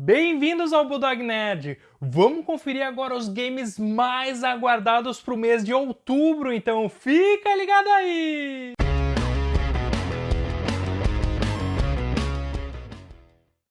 Bem-vindos ao Bulldog Nerd! Vamos conferir agora os games mais aguardados para o mês de outubro, então fica ligado aí!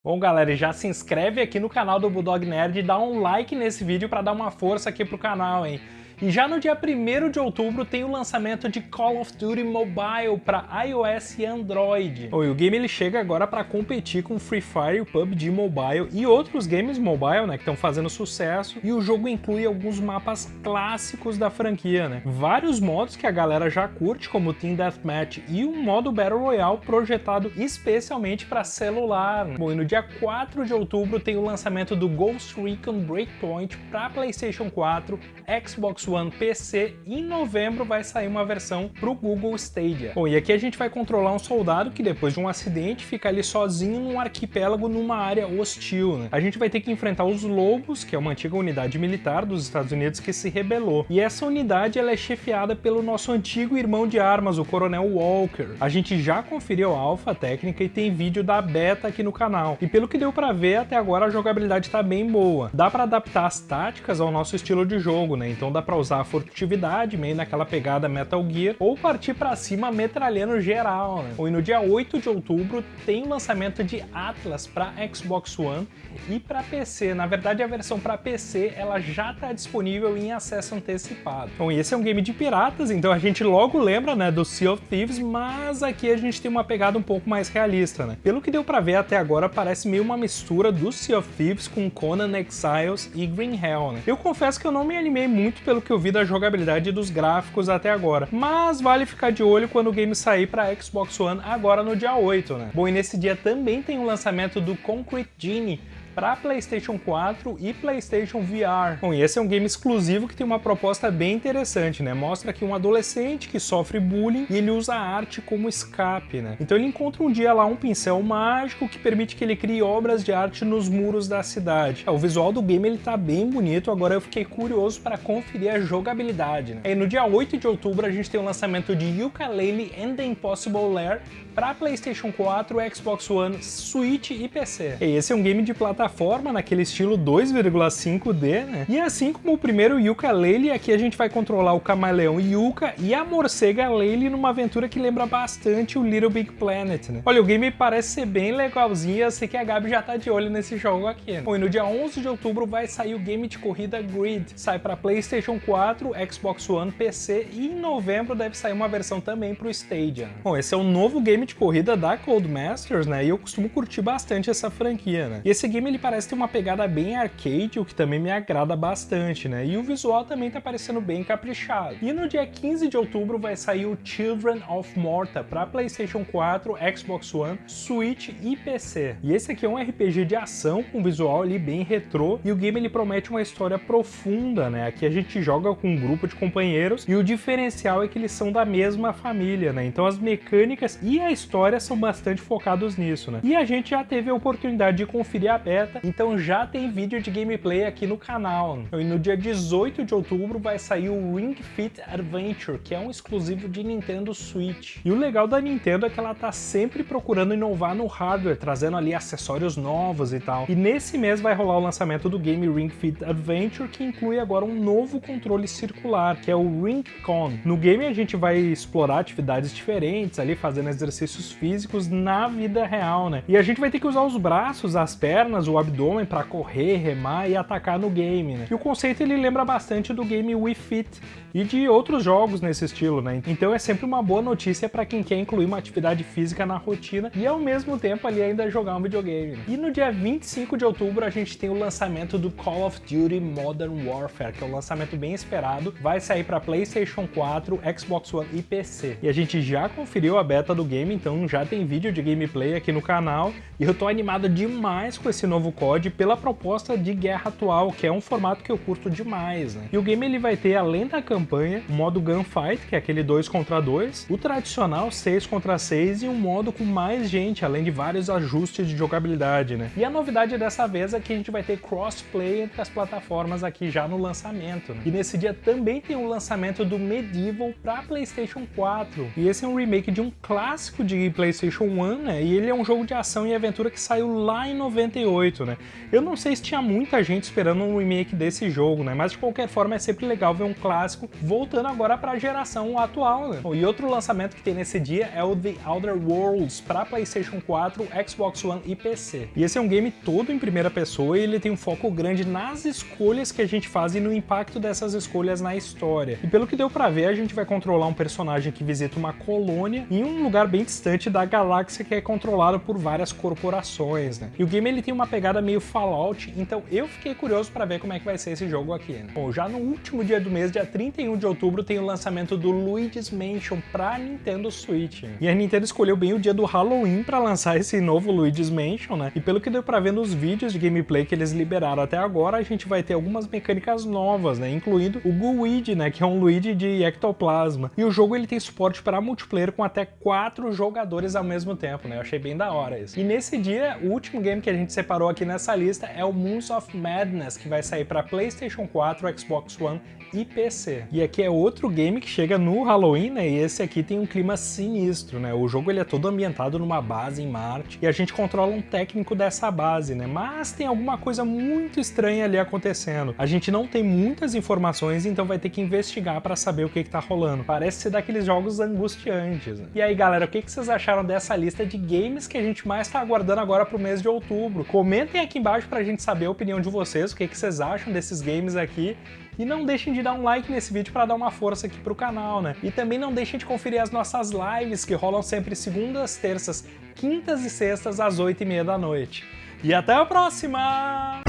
Bom galera, já se inscreve aqui no canal do Bulldog Nerd e dá um like nesse vídeo para dar uma força aqui pro canal, hein? E já no dia 1 de outubro tem o lançamento de Call of Duty Mobile para iOS e Android. Oh, e o game ele chega agora para competir com Free Fire, o PUBG Mobile e outros games mobile, né, que estão fazendo sucesso. E o jogo inclui alguns mapas clássicos da franquia, né? Vários modos que a galera já curte, como o Team Deathmatch e um modo Battle Royale projetado especialmente para celular. Né? Bom, e no dia 4 de outubro tem o lançamento do Ghost Recon Breakpoint para PlayStation 4, Xbox One PC em novembro vai sair uma versão para o Google Stadia. Bom, e aqui a gente vai controlar um soldado que depois de um acidente fica ali sozinho num arquipélago numa área hostil. Né? A gente vai ter que enfrentar os Lobos, que é uma antiga unidade militar dos Estados Unidos que se rebelou. E essa unidade ela é chefiada pelo nosso antigo irmão de armas, o Coronel Walker. A gente já conferiu a alfa técnica e tem vídeo da beta aqui no canal. E pelo que deu para ver, até agora a jogabilidade está bem boa. Dá para adaptar as táticas ao nosso estilo de jogo, né? Então dá para usar a furtividade, meio naquela pegada Metal Gear, ou partir para cima metralhando geral. Né? E no dia 8 de outubro tem o lançamento de Atlas para Xbox One e para PC. Na verdade, a versão para PC ela já está disponível em acesso antecipado. Bom, esse é um game de piratas, então a gente logo lembra né, do Sea of Thieves, mas aqui a gente tem uma pegada um pouco mais realista. Né? Pelo que deu para ver até agora, parece meio uma mistura do Sea of Thieves com Conan Exiles e Green Hell. Né? Eu confesso que eu não me animei muito pelo que eu vi da jogabilidade e dos gráficos até agora, mas vale ficar de olho quando o game sair para Xbox One agora no dia 8, né? Bom, e nesse dia também tem o lançamento do Concrete Genie, para PlayStation 4 e PlayStation VR. Bom, e esse é um game exclusivo que tem uma proposta bem interessante, né? Mostra que um adolescente que sofre bullying e ele usa a arte como escape, né? Então ele encontra um dia lá um pincel mágico que permite que ele crie obras de arte nos muros da cidade. O visual do game ele tá bem bonito, agora eu fiquei curioso para conferir a jogabilidade, né? E no dia 8 de outubro a gente tem o lançamento de Yooka-Laylee and the Impossible Lair para PlayStation 4, Xbox One, Switch e PC. E esse é um game de plataforma naquele estilo 2,5D, né? E assim como o primeiro Yuka Laylee, aqui a gente vai controlar o camaleão Yuka e a morcega Laylee numa aventura que lembra bastante o Little Big Planet, né? Olha, o game parece ser bem legalzinho, eu sei que a Gabi já tá de olho nesse jogo aqui, né? Bom, e no dia 11 de outubro vai sair o game de corrida Grid. Sai para PlayStation 4, Xbox One, PC e em novembro deve sair uma versão também para o Stadia. Bom, esse é o novo game de corrida da Codemasters, né? E eu costumo curtir bastante essa franquia, né? E esse game ele parece ter uma pegada bem arcade, o que também me agrada bastante, né? E o visual também tá parecendo bem caprichado. E no dia 15 de outubro vai sair o Children of Morta para PlayStation 4, Xbox One, Switch e PC. E esse aqui é um RPG de ação com visual ali bem retrô e o game ele promete uma história profunda, né? Aqui a gente joga com um grupo de companheiros e o diferencial é que eles são da mesma família, né? Então as mecânicas e a história são bastante focados nisso, né? E a gente já teve a oportunidade de conferir a então já tem vídeo de gameplay aqui no canal. E no dia 18 de outubro vai sair o Ring Fit Adventure, que é um exclusivo de Nintendo Switch. E o legal da Nintendo é que ela tá sempre procurando inovar no hardware, trazendo ali acessórios novos e tal. E nesse mês vai rolar o lançamento do game Ring Fit Adventure, que inclui agora um novo controle circular, que é o Ring Con. No game a gente vai explorar atividades diferentes ali, fazendo exercícios físicos na vida real, né? E a gente vai ter que usar os braços, as pernas, o abdômen para correr, remar e atacar no game, né? E o conceito ele lembra bastante do game Wii Fit e de outros jogos nesse estilo, né? Então é sempre uma boa notícia para quem quer incluir uma atividade física na rotina e ao mesmo tempo ali ainda jogar um videogame. Né? E no dia 25 de outubro a gente tem o lançamento do Call of Duty Modern Warfare, que é um lançamento bem esperado, vai sair para PlayStation 4, Xbox One e PC. E a gente já conferiu a beta do game então já tem vídeo de gameplay aqui no canal e eu tô animado demais com esse novo COD pela proposta de guerra atual, que é um formato que eu curto demais, né? E o game ele vai ter, além da campanha, o modo Gunfight, que é aquele 2 contra 2, o tradicional 6 contra 6 e um modo com mais gente, além de vários ajustes de jogabilidade, né? E a novidade dessa vez é que a gente vai ter crossplay entre as plataformas aqui já no lançamento, né? E nesse dia também tem o lançamento do Medieval para PlayStation 4. E esse é um remake de um clássico de PlayStation 1, né? E ele é um jogo de ação e aventura que saiu lá em 98, né? Eu não sei se tinha muita gente esperando um remake desse jogo, né? Mas de qualquer forma é sempre legal ver um clássico voltando agora para a geração atual, né? E outro lançamento que tem nesse dia é o The Outer Worlds para PlayStation 4, Xbox One e PC. E esse é um game todo em primeira pessoa e ele tem um foco grande nas escolhas que a gente faz e no impacto dessas escolhas na história. E pelo que deu para ver, a gente vai controlar um personagem que visita uma colônia em um lugar bem distante da galáxia que é controlado por várias corporações, né? E o game ele tem uma pegada meio Fallout, então eu fiquei curioso para ver como é que vai ser esse jogo aqui, né? Bom, já no último dia do mês, dia 31 de outubro, tem o lançamento do Luigi's Mansion para Nintendo Switch. E a Nintendo escolheu bem o dia do Halloween para lançar esse novo Luigi's Mansion, né? E pelo que deu para ver nos vídeos de gameplay que eles liberaram até agora, a gente vai ter algumas mecânicas novas, né? Incluindo o Gooigi, né? Que é um Luigi de ectoplasma. E o jogo ele tem suporte para multiplayer com até quatro jogadores ao mesmo tempo, né? Eu achei bem da hora isso. E nesse dia, o último game que a gente separou aqui nessa lista é o Moons of Madness, que vai sair para PlayStation 4, Xbox One e PC. E aqui é outro game que chega no Halloween, né? E esse aqui tem um clima sinistro, né? O jogo ele é todo ambientado numa base em Marte e a gente controla um técnico dessa base, né? Mas tem alguma coisa muito estranha ali acontecendo. A gente não tem muitas informações, então vai ter que investigar para saber o que, que tá rolando. Parece ser daqueles jogos angustiantes. Né? E aí, galera, o que, que vocês acharam dessa lista de games que a gente mais tá aguardando agora pro mês de outubro? Comentem aqui embaixo pra gente saber a opinião de vocês, o que, que vocês acham desses games aqui. E não deixem de dar um like nesse vídeo para dar uma força aqui pro canal, né? E também não deixem de conferir as nossas lives que rolam sempre segundas, terças, quintas e sextas às 8 e meia da noite. E até a próxima!